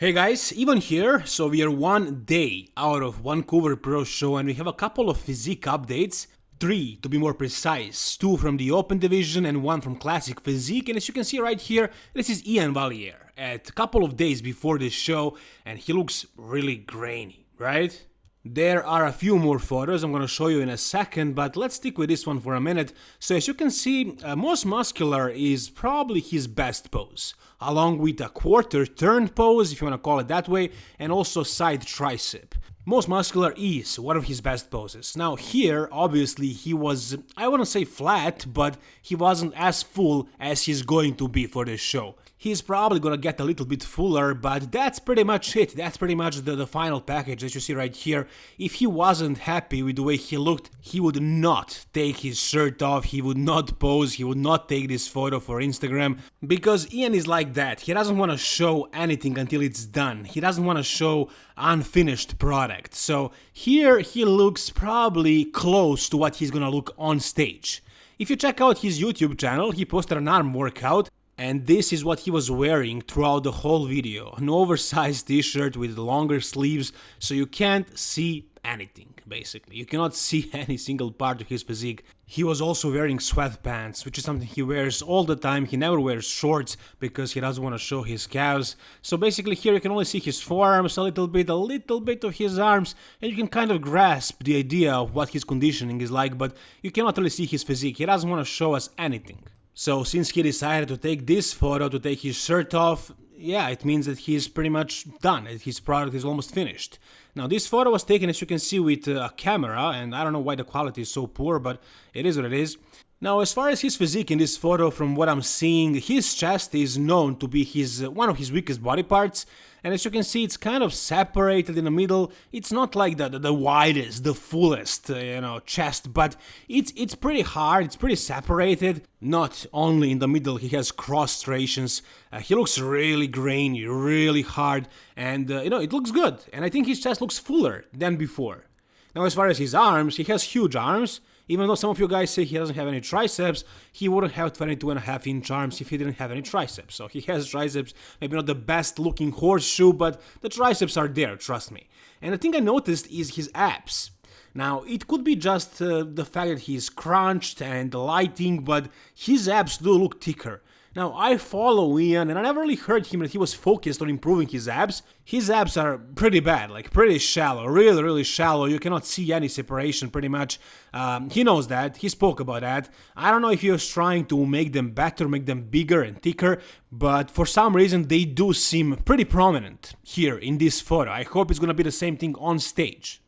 Hey guys, Ivan here. So we are one day out of Vancouver Pro Show and we have a couple of physique updates. Three to be more precise, two from the Open Division and one from Classic Physique. And as you can see right here, this is Iain Valliere at a couple of days before this show and he looks really grainy, right? There are a few more photos I'm gonna show you in a second, but let's stick with this one for a minute. So as you can see, uh, most muscular is probably his best pose, along with a quarter turn pose, if you wanna call it that way, and also side tricep. Most muscular is one of his best poses. Now here, obviously, he was, I wouldn't say flat, but he wasn't as full as he's going to be for this show he's probably gonna get a little bit fuller, but that's pretty much it. That's pretty much the, the final package that you see right here. If he wasn't happy with the way he looked, he would not take his shirt off, he would not pose, he would not take this photo for Instagram, because Iain is like that. He doesn't want to show anything until it's done. He doesn't want to show unfinished product. So here he looks probably close to what he's gonna look on stage. If you check out his YouTube channel, he posted an arm workout and this is what he was wearing throughout the whole video. An oversized t-shirt with longer sleeves, so you can't see anything, basically. You cannot see any single part of his physique. He was also wearing sweatpants, which is something he wears all the time. He never wears shorts because he doesn't want to show his calves. So basically here you can only see his forearms a little bit, a little bit of his arms, and you can kind of grasp the idea of what his conditioning is like, but you cannot really see his physique. He doesn't want to show us anything. So since he decided to take this photo, to take his shirt off, yeah, it means that he's pretty much done, his product is almost finished. Now this photo was taken as you can see with uh, a camera, and I don't know why the quality is so poor, but it is what it is. Now, as far as his physique in this photo, from what I'm seeing, his chest is known to be his uh, one of his weakest body parts, and as you can see, it's kind of separated in the middle. It's not like the the, the widest, the fullest, uh, you know, chest, but it's it's pretty hard. It's pretty separated. Not only in the middle, he has cross striations. Uh, he looks really grainy, really hard, and uh, you know, it looks good. And I think his chest looks fuller than before. Now, as far as his arms, he has huge arms. Even though some of you guys say he doesn't have any triceps, he wouldn't have 22 and a half inch arms if he didn't have any triceps. So he has triceps, maybe not the best looking horseshoe, but the triceps are there, trust me. And the thing I noticed is his abs. Now, it could be just uh, the fact that he's crunched and lighting, but his abs do look thicker. Now, I follow Iain and I never really heard him that he was focused on improving his abs. His abs are pretty bad, like pretty shallow, really, really shallow. You cannot see any separation pretty much. Um, he knows that, he spoke about that. I don't know if he was trying to make them better, make them bigger and thicker, but for some reason they do seem pretty prominent here in this photo. I hope it's gonna be the same thing on stage.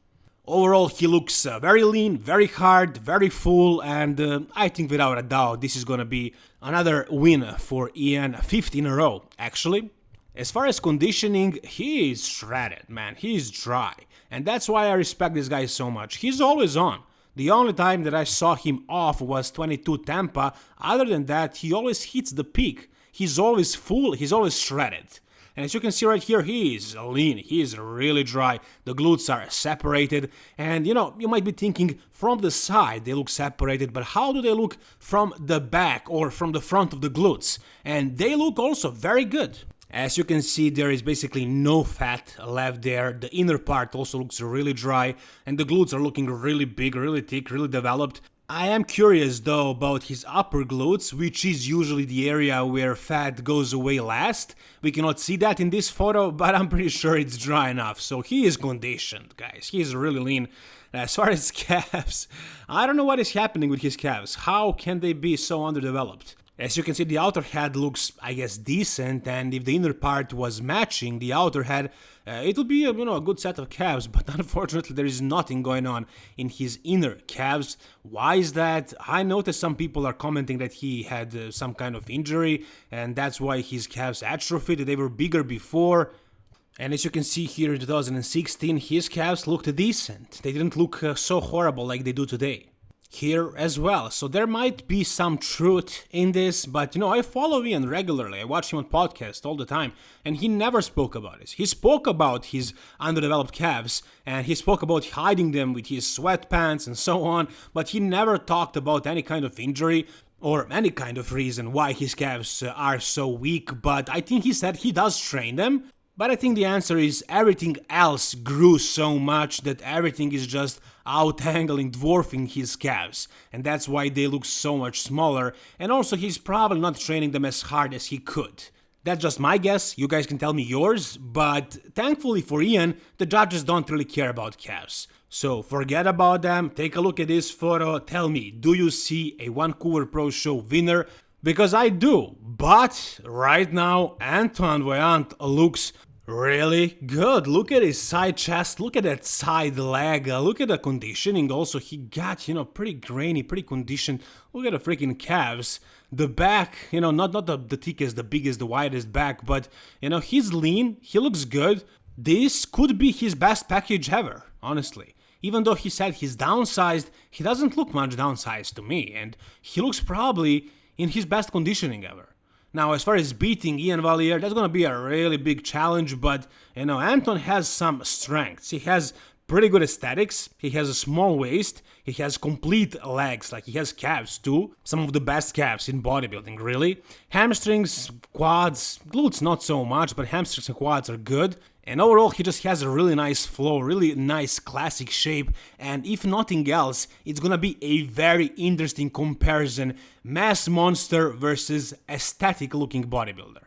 Overall, he looks uh, very lean, very hard, very full, and uh, I think without a doubt this is gonna be another win for Iain, 50 in a row, actually. As far as conditioning, he is shredded, man, he is dry, and that's why I respect this guy so much. He's always on. The only time that I saw him off was 22 Tampa, other than that, he always hits the peak. He's always full, he's always shredded. And as you can see right here, he is lean, he is really dry, the glutes are separated, and you know, you might be thinking, from the side they look separated, but how do they look from the back or from the front of the glutes? And they look also very good. As you can see, there is basically no fat left there, the inner part also looks really dry, and the glutes are looking really big, really thick, really developed. I am curious though about his upper glutes, which is usually the area where fat goes away last. We cannot see that in this photo, but I'm pretty sure it's dry enough, so he is conditioned, guys. He is really lean. As far as calves, I don't know what is happening with his calves. How can they be so underdeveloped? As you can see, the outer head looks, I guess, decent, and if the inner part was matching the outer head, uh, it would be, a, you know, a good set of calves, but unfortunately there is nothing going on in his inner calves. Why is that? I noticed some people are commenting that he had uh, some kind of injury, and that's why his calves atrophied, they were bigger before. And as you can see here in 2016, his calves looked decent. They didn't look uh, so horrible like they do today here as well. So there might be some truth in this, but you know, I follow Iain regularly. I watch him on podcast all the time, and he never spoke about this. He spoke about his underdeveloped calves, and he spoke about hiding them with his sweatpants and so on, but he never talked about any kind of injury or any kind of reason why his calves uh, are so weak, but I think he said he does train them, But I think the answer is everything else grew so much that everything is just out-angling, dwarfing his calves, and that's why they look so much smaller, and also he's probably not training them as hard as he could. That's just my guess, you guys can tell me yours, but thankfully for Iain, the judges don't really care about calves. So forget about them, take a look at this photo, tell me, do you see a Vancouver Pro Show winner? Because I do. But right now, Antoine Vaillant looks really good. Look at his side chest, look at that side leg, uh, look at the conditioning also. He got, you know, pretty grainy, pretty conditioned. Look at the freaking calves. The back, you know, not, not the, the thickest, the biggest, the widest back, but, you know, he's lean, he looks good. This could be his best package ever, honestly. Even though he said he's downsized, he doesn't look much downsized to me, and he looks probably in his best conditioning ever. Now, as far as beating Iain Valliere, that's gonna be a really big challenge, but, you know, Anton has some strengths. He has pretty good aesthetics, he has a small waist, he has complete legs, like he has calves too, some of the best calves in bodybuilding, really. Hamstrings, quads, glutes not so much, but hamstrings and quads are good. And overall, he just has a really nice flow, really nice classic shape, and if nothing else, it's gonna be a very interesting comparison. Mass monster versus aesthetic looking bodybuilder.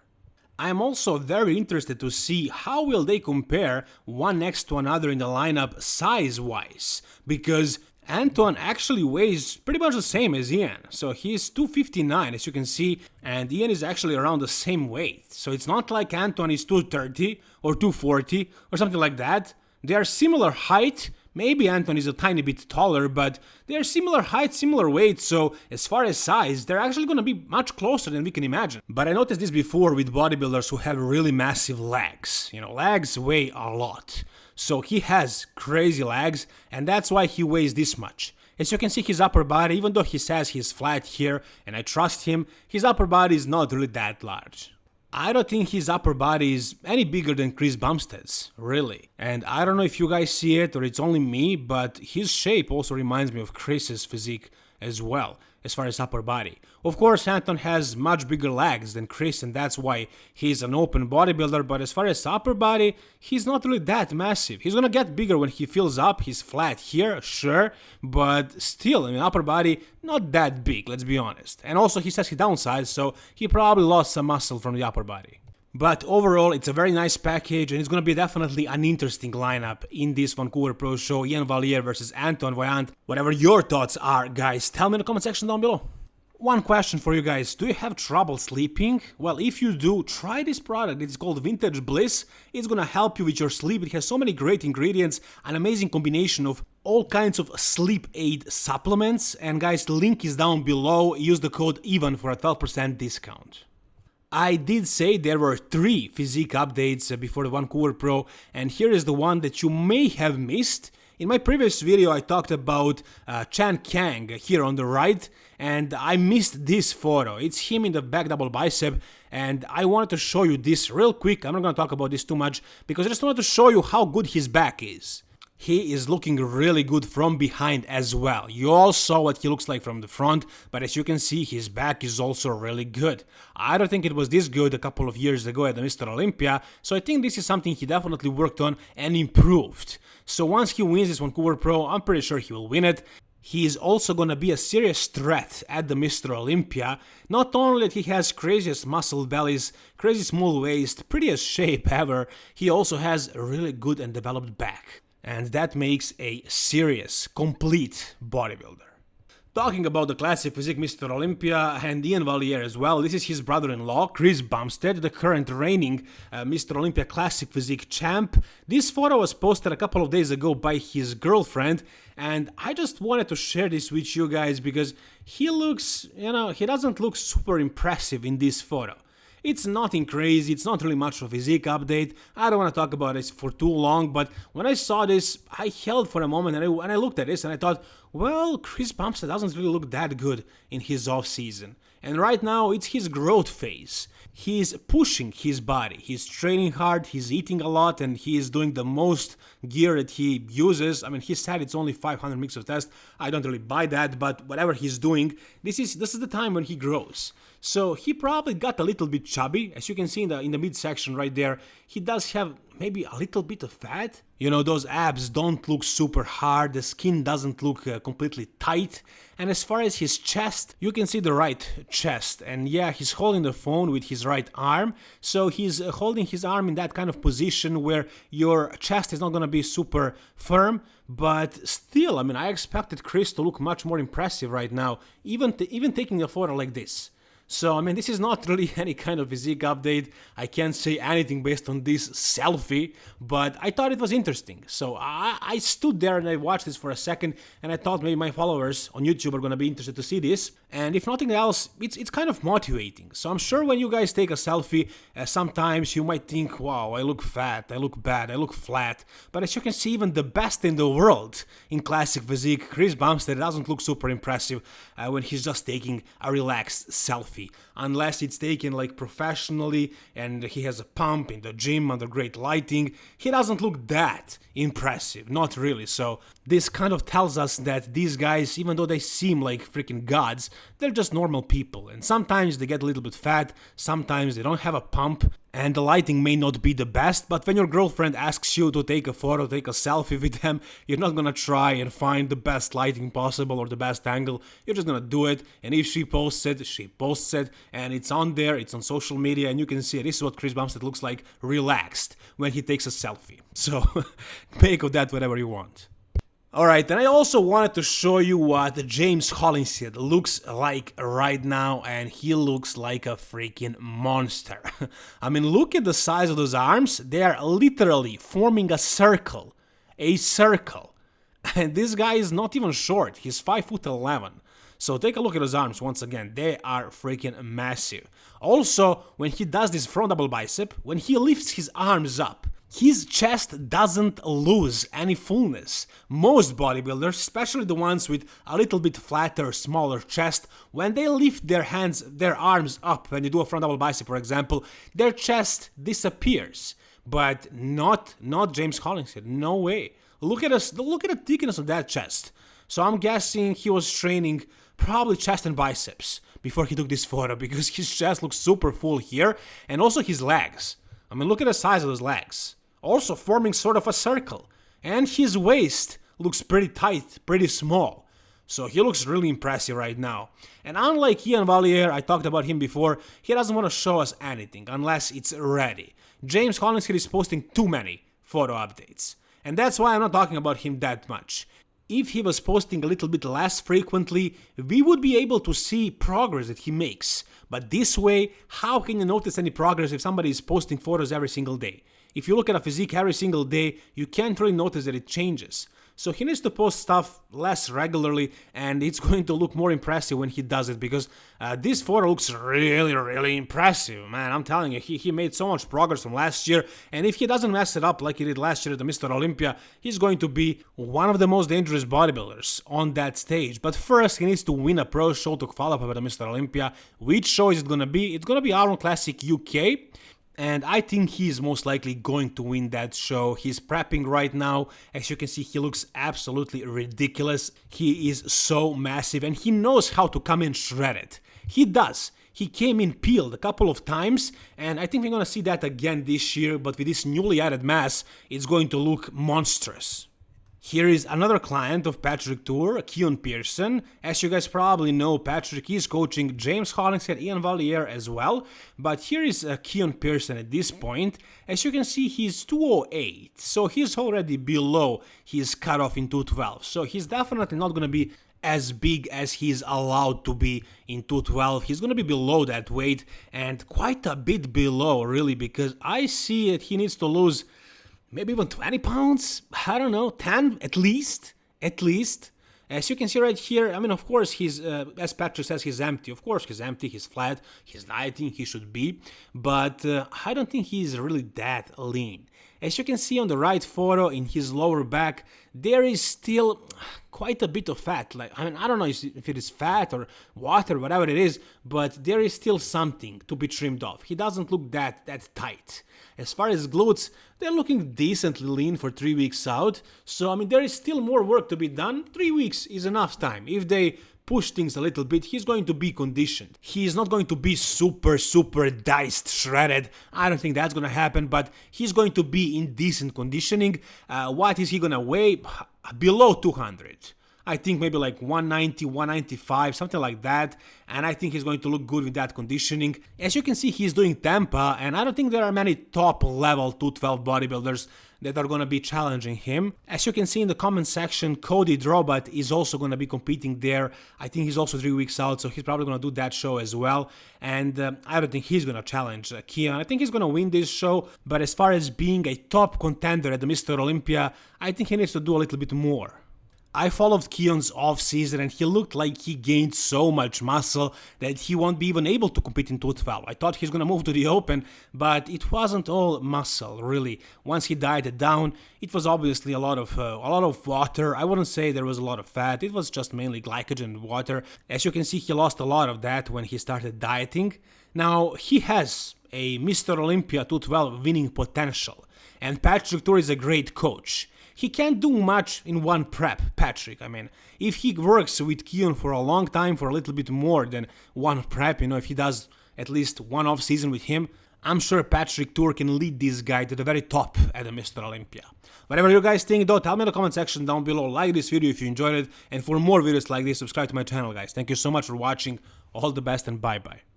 I'm also very interested to see how will they compare one next to another in the lineup size-wise, because Anton actually weighs pretty much the same as Iain, so he's 259 as you can see, and Iain is actually around the same weight. So it's not like Anton is 230 or 240 or something like that. They are similar height, maybe Anton is a tiny bit taller, but they are similar height, similar weight, so as far as size, they're actually gonna be much closer than we can imagine. But I noticed this before with bodybuilders who have really massive legs. You know, legs weigh a lot. So he has crazy legs and that's why he weighs this much. As you can see his upper body, even though he says he's flat here and I trust him, his upper body is not really that large. I don't think his upper body is any bigger than Chris Bumstead's, really. And I don't know if you guys see it or it's only me, but his shape also reminds me of Chris's physique as well as far as upper body. Of course, Anton has much bigger legs than Chris and that's why he's an open bodybuilder, but as far as upper body, he's not really that massive. He's gonna get bigger when he fills up, he's flat here, sure, but still, I mean, upper body, not that big, let's be honest. And also, he says he downsized, so he probably lost some muscle from the upper body. But overall, it's a very nice package and it's gonna be definitely an interesting lineup in this Vancouver Pro Show, Iain Valliere versus Anton Vaillant. Whatever your thoughts are, guys, tell me in the comment section down below. One question for you guys, do you have trouble sleeping? Well, if you do, try this product, it's called Vintage Bliss. It's gonna help you with your sleep, it has so many great ingredients, an amazing combination of all kinds of sleep aid supplements, and guys, link is down below, use the code EVEN for a 12% discount. I did say there were three physique updates uh, before the Vancouver Pro, and here is the one that you may have missed. In my previous video I talked about uh, Chan Kang here on the right, and I missed this photo. It's him in the back double bicep, and I wanted to show you this real quick. I'm not gonna talk about this too much, because I just wanted to show you how good his back is he is looking really good from behind as well. You all saw what he looks like from the front, but as you can see, his back is also really good. I don't think it was this good a couple of years ago at the Mr. Olympia, so I think this is something he definitely worked on and improved. So once he wins this Vancouver Pro, I'm pretty sure he will win it. He is also gonna be a serious threat at the Mr. Olympia. Not only that he has craziest muscle bellies, crazy small waist, prettiest shape ever, he also has a really good and developed back and that makes a serious, complete bodybuilder. Talking about the classic physique Mr. Olympia and Iain Valliere as well, this is his brother-in-law, Chris Bumstead, the current reigning uh, Mr. Olympia Classic Physique champ. This photo was posted a couple of days ago by his girlfriend, and I just wanted to share this with you guys because he looks, you know, he doesn't look super impressive in this photo. It's nothing crazy, it's not really much of a physique update, I don't want to talk about this for too long, but when I saw this, I held for a moment and I, and I looked at this and I thought, well, Chris Bumstead doesn't really look that good in his off season. And right now, it's his growth phase. He's pushing his body, he's training hard, he's eating a lot, and he is doing the most gear that he uses. I mean, he said it's only 500 mix of test. I don't really buy that, but whatever he's doing, this is this is the time when he grows. So he probably got a little bit chubby, as you can see in the in the midsection right there. He does have maybe a little bit of fat. You know, those abs don't look super hard, the skin doesn't look uh, completely tight. And as far as his chest, you can see the right chest. And yeah, he's holding the phone with his right arm. So he's uh, holding his arm in that kind of position where your chest is not gonna be super firm. But still, I mean, I expected Chris to look much more impressive right now, even, even taking a photo like this. So, I mean, this is not really any kind of physique update. I can't say anything based on this selfie, but I thought it was interesting. So I, I stood there and I watched this for a second and I thought maybe my followers on YouTube are gonna be interested to see this. And if nothing else, it's, it's kind of motivating. So I'm sure when you guys take a selfie, uh, sometimes you might think, wow, I look fat, I look bad, I look flat. But as you can see, even the best in the world in classic physique, Chris Bumstead doesn't look super impressive uh, when he's just taking a relaxed selfie unless it's taken like professionally and he has a pump in the gym under great lighting. He doesn't look that impressive, not really. So this kind of tells us that these guys, even though they seem like freaking gods, they're just normal people. And sometimes they get a little bit fat, sometimes they don't have a pump, and the lighting may not be the best, but when your girlfriend asks you to take a photo, take a selfie with them, you're not gonna try and find the best lighting possible or the best angle, you're just gonna do it, and if she posts it, she posts it, and it's on there, it's on social media, and you can see it. This is what Chris Bumstead looks like, relaxed, when he takes a selfie. So, make of that whatever you want. Alright, and I also wanted to show you what James Hollingshead looks like right now, and he looks like a freaking monster. I mean, look at the size of those arms, they are literally forming a circle. A circle. And this guy is not even short, he's 5 foot 11. So take a look at his arms once again, they are freaking massive. Also, when he does this front double bicep, when he lifts his arms up, his chest doesn't lose any fullness. Most bodybuilders, especially the ones with a little bit flatter, smaller chest, when they lift their hands, their arms up, when you do a front double bicep for example, their chest disappears. But not, not James Hollingshead, no way. Look at us, look at the thickness of that chest. So I'm guessing he was training probably chest and biceps before he took this photo because his chest looks super full here and also his legs. I mean, look at the size of his legs also forming sort of a circle. And his waist looks pretty tight, pretty small. So he looks really impressive right now. And unlike Iain Valliere, I talked about him before, he doesn't want to show us anything unless it's ready. James Hollingshead is posting too many photo updates. And that's why I'm not talking about him that much. If he was posting a little bit less frequently, we would be able to see progress that he makes. But this way, how can you notice any progress if somebody is posting photos every single day? If you look at a physique every single day, you can't really notice that it changes. So he needs to post stuff less regularly and it's going to look more impressive when he does it because uh, this photo looks really, really impressive, man. I'm telling you, he, he made so much progress from last year and if he doesn't mess it up like he did last year at the Mr. Olympia, he's going to be one of the most dangerous bodybuilders on that stage. But first, he needs to win a pro show to qualify for the Mr. Olympia. Which show is it going to be? It's going to be Iron Classic UK and I think he's most likely going to win that show. He's prepping right now. As you can see, he looks absolutely ridiculous. He is so massive and he knows how to come in shredded. He does. He came in peeled a couple of times and I think we're gonna see that again this year, but with this newly added mass, it's going to look monstrous. Here is another client of Patrick Tuor, Keone Pearson. As you guys probably know, Patrick is coaching James Hollingshead, Iain Valliere as well. But here is uh, Keone Pearson at this point. As you can see, he's 208, so he's already below his cutoff in 212. So he's definitely not going to be as big as he's allowed to be in 212. He's going to be below that weight and quite a bit below, really, because I see that he needs to lose maybe even 20 pounds, I don't know, 10 at least, at least. As you can see right here, I mean, of course, he's, uh, as Patrick says, he's empty. Of course, he's empty, he's flat, he's dieting, he should be. But uh, I don't think he's really that lean. As you can see on the right photo in his lower back, there is still quite a bit of fat. Like, I mean, I don't know if it is fat or water, whatever it is, but there is still something to be trimmed off. He doesn't look that, that tight. As far as glutes, they're looking decently lean for 3 weeks out, so I mean there is still more work to be done, 3 weeks is enough time. If they push things a little bit, he's going to be conditioned. He's not going to be super, super diced, shredded. I don't think that's gonna happen, but he's going to be in decent conditioning. Uh, what is he gonna weigh? Below 200. I think maybe like 190, 195, something like that. And I think he's going to look good with that conditioning. As you can see, he's doing Tampa, and I don't think there are many top level 212 bodybuilders that are to be challenging him. As you can see in the comment section, Cody Drobot is also to be competing there. I think he's also three weeks out, so he's probably to do that show as well. And uh, I don't think he's to challenge uh, Keone. I think he's to win this show, but as far as being a top contender at the Mr. Olympia, I think he needs to do a little bit more. I followed Keone's off-season and he looked like he gained so much muscle that he won't be even able to compete in 212. I thought he's gonna move to the open, but it wasn't all muscle, really. Once he dieted down, it was obviously a lot of uh, a lot of water. I wouldn't say there was a lot of fat. It was just mainly glycogen and water. As you can see, he lost a lot of that when he started dieting. Now, he has a Mr. Olympia 212 winning potential, and Patrick Tuor is a great coach he can't do much in one prep, Patrick. I mean, if he works with Keone for a long time, for a little bit more than one prep, you know, if he does at least one off season with him, I'm sure Patrick Tuor can lead this guy to the very top at the Mr. Olympia. Whatever you guys think though, tell me in the comment section down below, like this video if you enjoyed it, and for more videos like this, subscribe to my channel guys. Thank you so much for watching, all the best and bye bye.